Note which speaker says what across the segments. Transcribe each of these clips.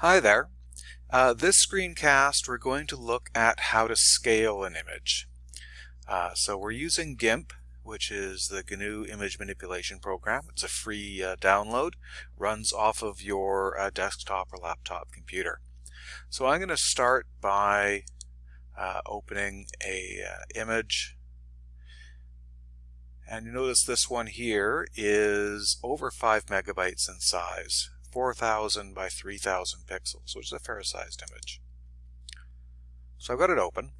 Speaker 1: Hi there. Uh, this screencast we're going to look at how to scale an image. Uh, so we're using GIMP which is the GNU image manipulation program. It's a free uh, download, runs off of your uh, desktop or laptop computer. So I'm going to start by uh, opening a uh, image and you notice this one here is over 5 megabytes in size. 4,000 by 3,000 pixels, which is a fair sized image. So I've got it open.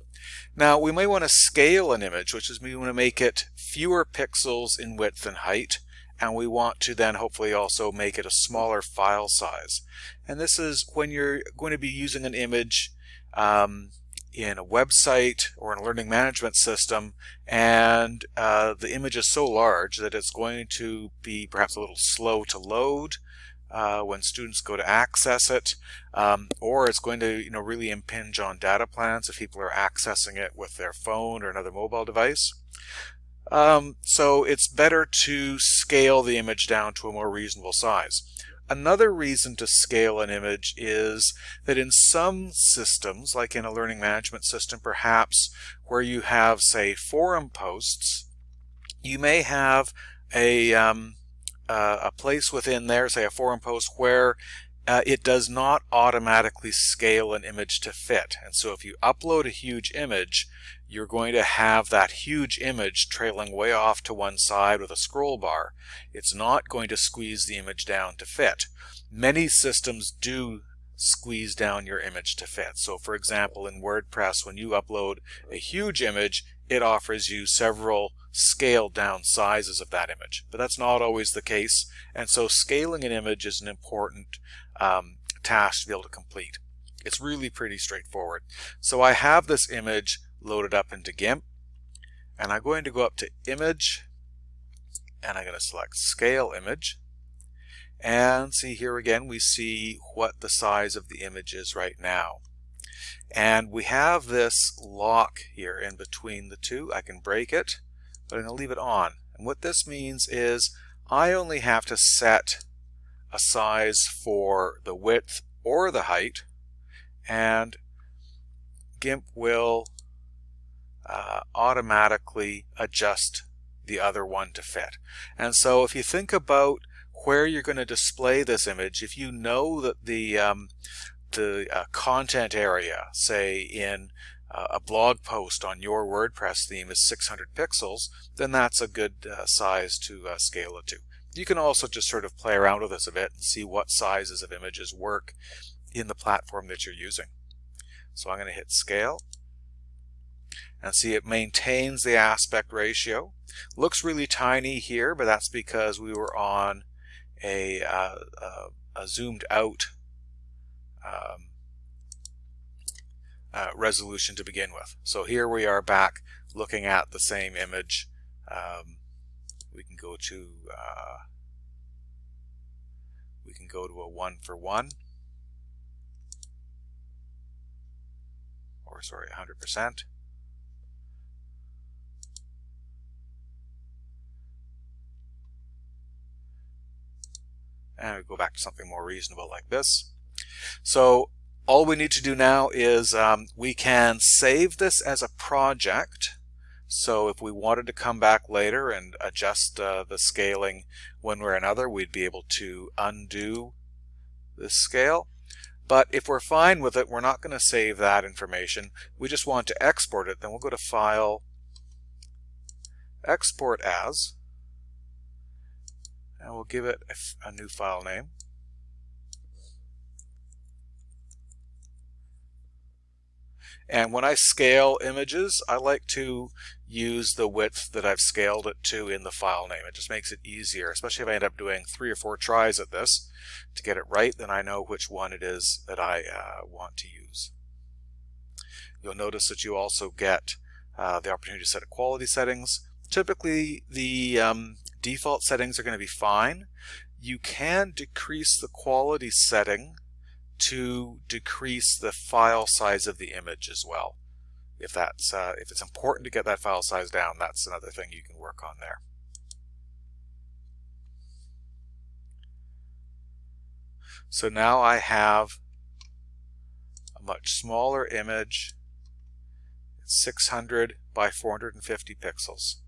Speaker 1: Now we may want to scale an image, which is we want to make it fewer pixels in width and height, and we want to then hopefully also make it a smaller file size. And this is when you're going to be using an image um, in a website or in a learning management system and uh, the image is so large that it's going to be perhaps a little slow to load uh, when students go to access it, um, or it's going to you know really impinge on data plans if people are accessing it with their phone or another mobile device. Um, so it's better to scale the image down to a more reasonable size. Another reason to scale an image is that in some systems, like in a learning management system perhaps, where you have, say, forum posts, you may have a, um, uh, a place within there, say a forum post, where uh, it does not automatically scale an image to fit. And so if you upload a huge image, you're going to have that huge image trailing way off to one side with a scroll bar. It's not going to squeeze the image down to fit. Many systems do squeeze down your image to fit. So for example, in WordPress, when you upload a huge image, it offers you several scaled down sizes of that image. But that's not always the case. And so scaling an image is an important um, task to be able to complete. It's really pretty straightforward. So I have this image loaded up into GIMP and I'm going to go up to image and I'm going to select scale image and see here again we see what the size of the image is right now. And we have this lock here in between the two. I can break it, but I'm going to leave it on. And what this means is I only have to set a size for the width or the height, and GIMP will uh, automatically adjust the other one to fit. And so if you think about where you're going to display this image, if you know that the um, the uh, content area, say in uh, a blog post on your WordPress theme is 600 pixels, then that's a good uh, size to uh, scale it to. You can also just sort of play around with this a bit and see what sizes of images work in the platform that you're using. So I'm going to hit scale and see it maintains the aspect ratio. Looks really tiny here, but that's because we were on a, uh, uh, a zoomed out um, uh, resolution to begin with. So here we are back looking at the same image. Um, we can go to uh, we can go to a one for one or sorry 100%. And we go back to something more reasonable like this. So all we need to do now is um, we can save this as a project. So if we wanted to come back later and adjust uh, the scaling one way or another, we'd be able to undo this scale. But if we're fine with it, we're not going to save that information. We just want to export it. Then we'll go to File, Export As, and we'll give it a, a new file name. And when I scale images, I like to use the width that I've scaled it to in the file name. It just makes it easier, especially if I end up doing three or four tries at this to get it right, then I know which one it is that I uh, want to use. You'll notice that you also get uh, the opportunity to set a quality settings. Typically, the um, default settings are going to be fine. You can decrease the quality setting to decrease the file size of the image as well. If that's uh, if it's important to get that file size down, that's another thing you can work on there. So now I have a much smaller image. It's 600 by 450 pixels.